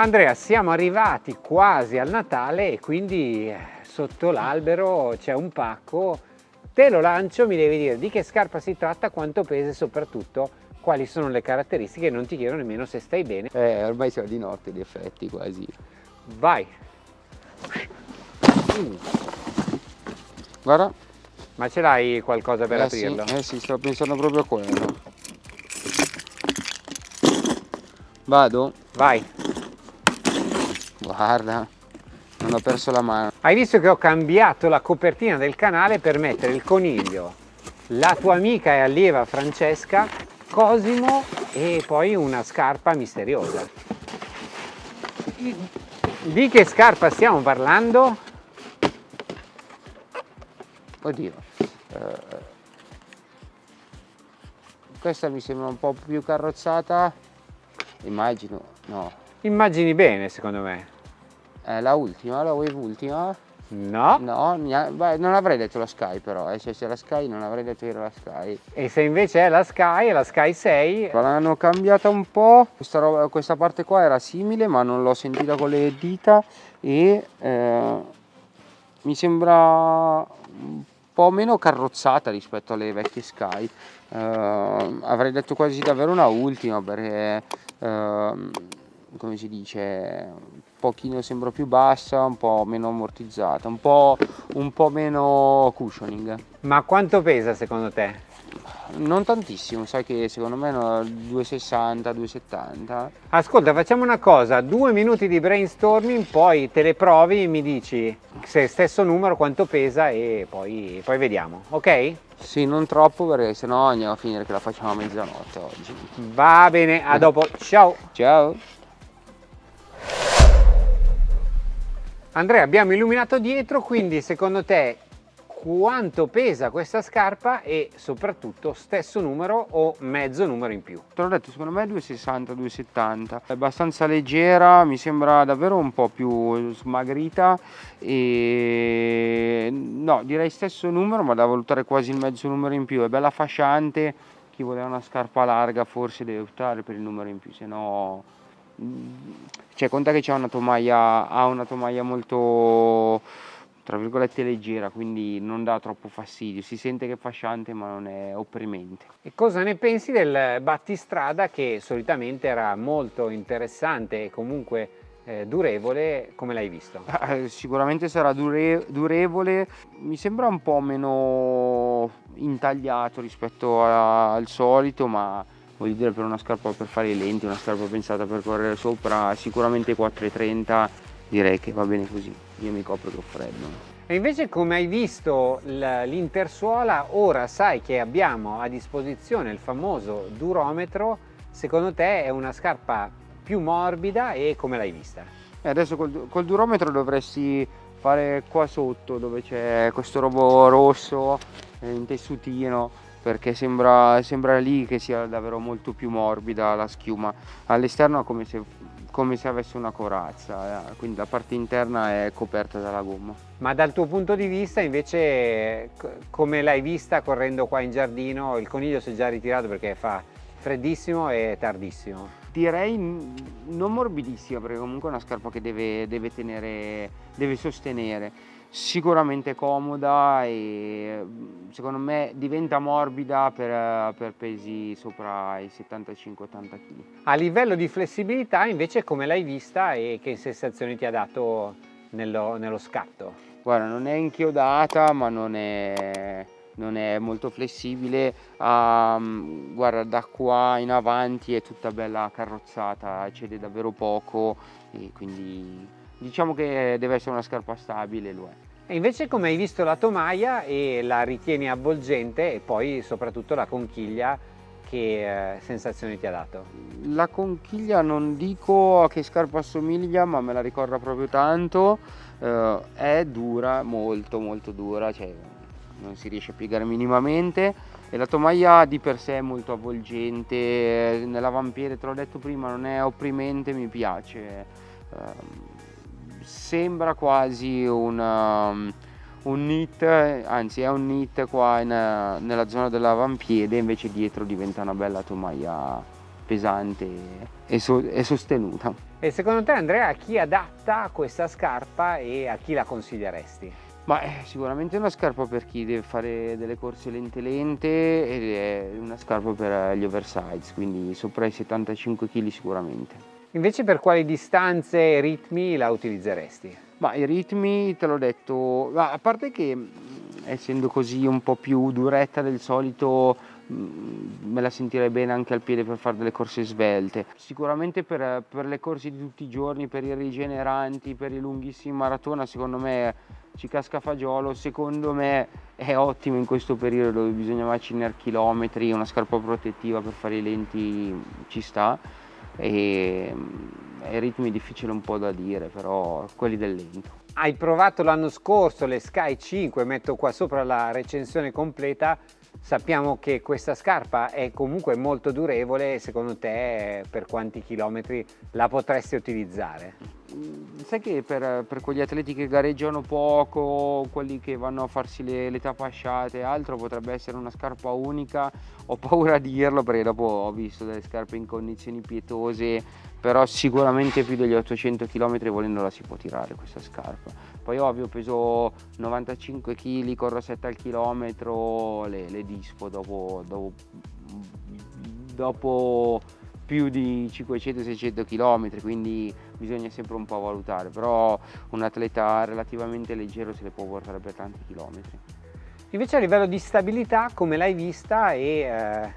Andrea, siamo arrivati quasi al Natale e quindi eh, sotto l'albero c'è un pacco. Te lo lancio, mi devi dire di che scarpa si tratta, quanto pesa e soprattutto quali sono le caratteristiche. Non ti chiedo nemmeno se stai bene. Eh, ormai siamo di notte, di effetti quasi. Vai! Mm. Guarda. Ma ce l'hai qualcosa per eh aprirlo? Sì, eh sì, sto pensando proprio a quello. Vado? Vai! Guarda, non ho perso la mano. Hai visto che ho cambiato la copertina del canale per mettere il coniglio, la tua amica e allieva Francesca, Cosimo e poi una scarpa misteriosa. Di che scarpa stiamo parlando? Oddio. Eh, questa mi sembra un po' più carrozzata. Immagino, no, Immagini bene, secondo me. È la ultima, la wave ultima? No. No, beh, non avrei detto la Sky però, eh. se c'è la Sky non avrei detto che era la Sky. E se invece è la Sky, è la Sky 6? L'hanno cambiata un po', questa, roba, questa parte qua era simile ma non l'ho sentita con le dita e eh, mi sembra un po' meno carrozzata rispetto alle vecchie Sky. Eh, avrei detto quasi davvero una ultima perché... Eh, come si dice, pochino sembra più bassa, un po' meno ammortizzata, un po', un po' meno cushioning. Ma quanto pesa secondo te? Non tantissimo, sai che secondo me no, 260, 270. Ascolta, facciamo una cosa, due minuti di brainstorming, poi te le provi e mi dici se stesso numero quanto pesa e poi, poi vediamo, ok? Sì, non troppo perché sennò andiamo a finire che la facciamo a mezzanotte oggi. Va bene, a dopo, ciao! Ciao! Andrea abbiamo illuminato dietro quindi secondo te quanto pesa questa scarpa e soprattutto stesso numero o mezzo numero in più? Te l'ho detto secondo me 260 270 è abbastanza leggera mi sembra davvero un po' più smagrita e no direi stesso numero ma da valutare quasi il mezzo numero in più è bella fasciante chi voleva una scarpa larga forse deve optare per il numero in più se no cioè conta che c'è una tomaia, ha una tomaia molto tra virgolette leggera quindi non dà troppo fastidio. Si sente che è fasciante ma non è opprimente. E cosa ne pensi del battistrada che solitamente era molto interessante e comunque eh, durevole come l'hai visto? Eh, sicuramente sarà dure, durevole. Mi sembra un po' meno intagliato rispetto a, al solito ma voglio dire per una scarpa per fare i lenti, una scarpa pensata per correre sopra, sicuramente 4,30 direi che va bene così, io mi copro che ho freddo. E invece come hai visto l'intersuola, ora sai che abbiamo a disposizione il famoso durometro, secondo te è una scarpa più morbida e come l'hai vista? E adesso col, col durometro dovresti fare qua sotto dove c'è questo robo rosso eh, in tessutino perché sembra, sembra lì che sia davvero molto più morbida la schiuma. All'esterno come se, come se avesse una corazza eh. quindi la parte interna è coperta dalla gomma. Ma dal tuo punto di vista invece come l'hai vista correndo qua in giardino? Il coniglio si è già ritirato perché fa freddissimo e tardissimo. Direi non morbidissima perché comunque è una scarpa che deve, deve tenere deve sostenere sicuramente comoda e secondo me diventa morbida per, per pesi sopra i 75-80 kg. A livello di flessibilità invece come l'hai vista e che sensazioni ti ha dato nello, nello scatto? Guarda non è inchiodata ma non è, non è molto flessibile, um, guarda da qua in avanti è tutta bella carrozzata, cede davvero poco e quindi diciamo che deve essere una scarpa stabile lo è. E invece come hai visto la tomaia e la ritieni avvolgente e poi soprattutto la conchiglia che eh, sensazioni ti ha dato? La conchiglia non dico a che scarpa assomiglia ma me la ricorda proprio tanto, eh, è dura, molto molto dura, cioè non si riesce a piegare minimamente e la tomaia di per sé è molto avvolgente, nell'avampiede te l'ho detto prima non è opprimente, mi piace. Eh, sembra quasi un, um, un knit, anzi è un knit qua in, nella zona dell'avampiede, invece dietro diventa una bella tomaia pesante e, so e sostenuta. E secondo te Andrea a chi adatta questa scarpa e a chi la consiglieresti? Ma è sicuramente una scarpa per chi deve fare delle corse lente lente ed è una scarpa per gli oversize, quindi sopra i 75 kg sicuramente. Invece per quali distanze e ritmi la utilizzeresti? Ma i ritmi te l'ho detto, a parte che essendo così un po' più duretta del solito me la sentirei bene anche al piede per fare delle corse svelte. Sicuramente per, per, le corse di tutti i giorni, per i rigeneranti, per i lunghissimi maratona, secondo me ci casca fagiolo, secondo me è ottimo in questo periodo dove bisogna macinare chilometri, una scarpa protettiva per fare i lenti ci sta e ai ritmi difficile un po' da dire, però quelli del lento. Hai provato l'anno scorso le Sky 5, metto qua sopra la recensione completa, sappiamo che questa scarpa è comunque molto durevole, secondo te per quanti chilometri la potresti utilizzare? Mm, sai che per, per, quegli atleti che gareggiano poco, quelli che vanno a farsi le, le tapasciate e altro, potrebbe essere una scarpa unica. Ho paura di dirlo perché dopo ho visto delle scarpe in condizioni pietose, però sicuramente più degli 800 km volendo la si può tirare questa scarpa. Poi ovvio peso 95 kg, corro 7 al chilometro, le, le dispo dopo, dopo, dopo più di 500-600 km, quindi bisogna sempre un po' valutare, però un atleta relativamente leggero se le può portare per tanti chilometri. Invece a livello di stabilità come l'hai vista e eh,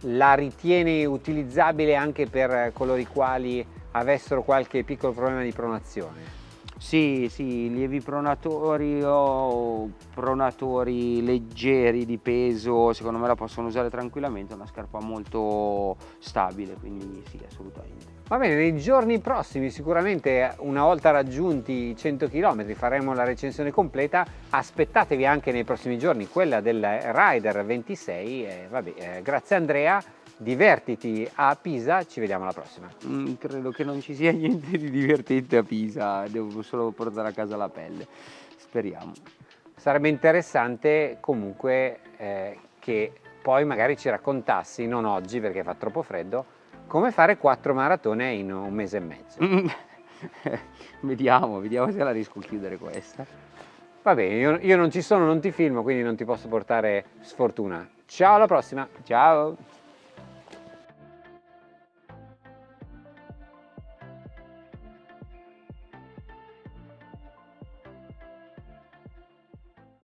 la ritieni utilizzabile anche per coloro i quali avessero qualche piccolo problema di pronazione? Sì, sì, lievi pronatori o pronatori leggeri di peso, secondo me la possono usare tranquillamente, è una scarpa molto stabile, quindi sì, assolutamente. Va bene, nei giorni prossimi sicuramente una volta raggiunti i 100 km faremo la recensione completa, aspettatevi anche nei prossimi giorni quella del Rider 26, eh, vabbè, eh, grazie Andrea, divertiti a Pisa, ci vediamo alla prossima. Mm, credo che non ci sia niente di divertente a Pisa, devo solo portare a casa la pelle, speriamo. Sarebbe interessante comunque eh, che poi magari ci raccontassi, non oggi perché fa troppo freddo, come fare quattro maratone in un mese e mezzo. vediamo, vediamo se la riesco a chiudere questa. Va bene, io, io non ci sono, non ti filmo, quindi non ti posso portare sfortuna. Ciao, alla prossima! Ciao!